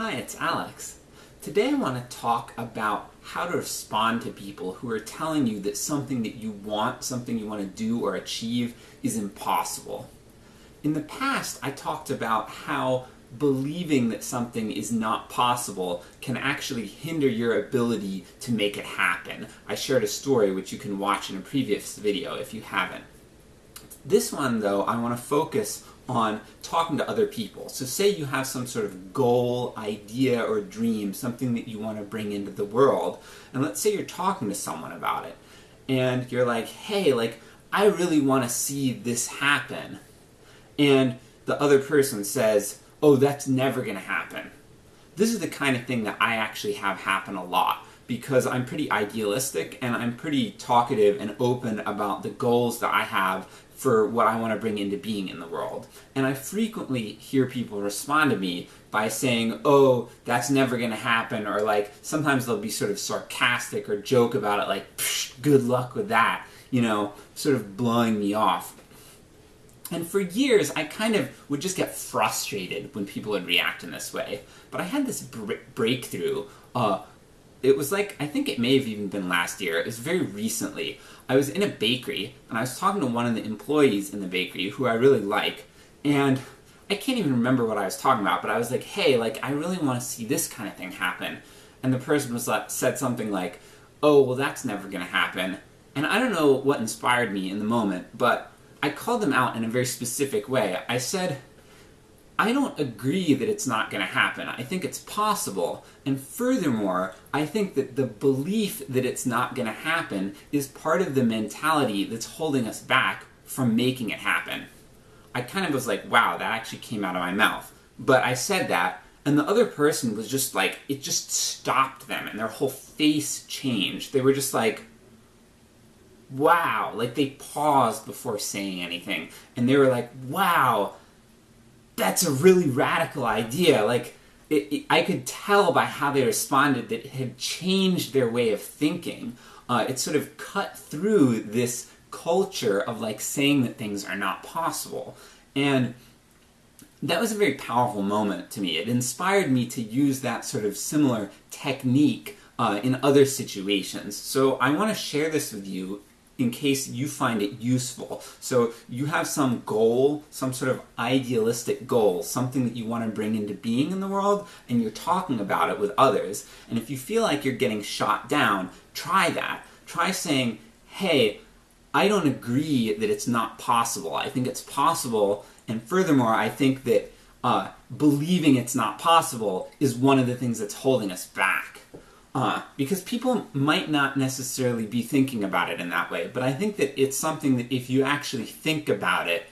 Hi, it's Alex. Today I want to talk about how to respond to people who are telling you that something that you want, something you want to do or achieve is impossible. In the past, I talked about how believing that something is not possible can actually hinder your ability to make it happen. I shared a story which you can watch in a previous video if you haven't. This one, though, I want to focus on talking to other people. So say you have some sort of goal, idea, or dream, something that you want to bring into the world, and let's say you're talking to someone about it, and you're like, hey, like, I really want to see this happen. And the other person says, oh, that's never going to happen. This is the kind of thing that I actually have happen a lot because I'm pretty idealistic and I'm pretty talkative and open about the goals that I have for what I want to bring into being in the world. And I frequently hear people respond to me by saying, oh, that's never going to happen, or like, sometimes they'll be sort of sarcastic or joke about it, like, good luck with that, you know, sort of blowing me off. And for years, I kind of would just get frustrated when people would react in this way. But I had this breakthrough uh, it was like, I think it may have even been last year, it was very recently. I was in a bakery, and I was talking to one of the employees in the bakery, who I really like, and I can't even remember what I was talking about, but I was like, hey, like, I really want to see this kind of thing happen. And the person was like, said something like, oh, well, that's never going to happen. And I don't know what inspired me in the moment, but I called them out in a very specific way. I said, I don't agree that it's not going to happen. I think it's possible. And furthermore, I think that the belief that it's not going to happen is part of the mentality that's holding us back from making it happen. I kind of was like, wow, that actually came out of my mouth. But I said that, and the other person was just like, it just stopped them, and their whole face changed. They were just like, wow, like they paused before saying anything, and they were like, wow, that's a really radical idea. Like, it, it, I could tell by how they responded that it had changed their way of thinking. Uh, it sort of cut through this culture of like saying that things are not possible. And that was a very powerful moment to me. It inspired me to use that sort of similar technique uh, in other situations. So I want to share this with you in case you find it useful. So you have some goal, some sort of idealistic goal, something that you want to bring into being in the world, and you're talking about it with others. And if you feel like you're getting shot down, try that. Try saying, hey, I don't agree that it's not possible. I think it's possible, and furthermore, I think that uh, believing it's not possible is one of the things that's holding us back. Uh, because people might not necessarily be thinking about it in that way, but I think that it's something that if you actually think about it,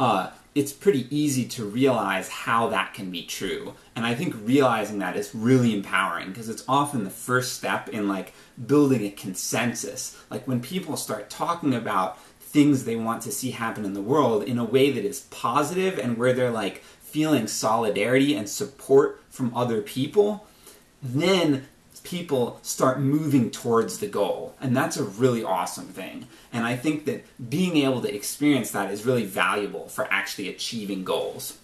uh, it's pretty easy to realize how that can be true. And I think realizing that is really empowering because it's often the first step in like building a consensus. Like when people start talking about things they want to see happen in the world in a way that is positive and where they're like feeling solidarity and support from other people, then people start moving towards the goal. And that's a really awesome thing. And I think that being able to experience that is really valuable for actually achieving goals.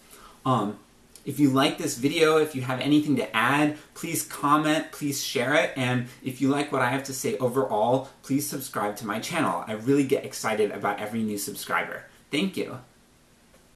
Um, if you like this video, if you have anything to add, please comment, please share it, and if you like what I have to say overall, please subscribe to my channel. I really get excited about every new subscriber. Thank you.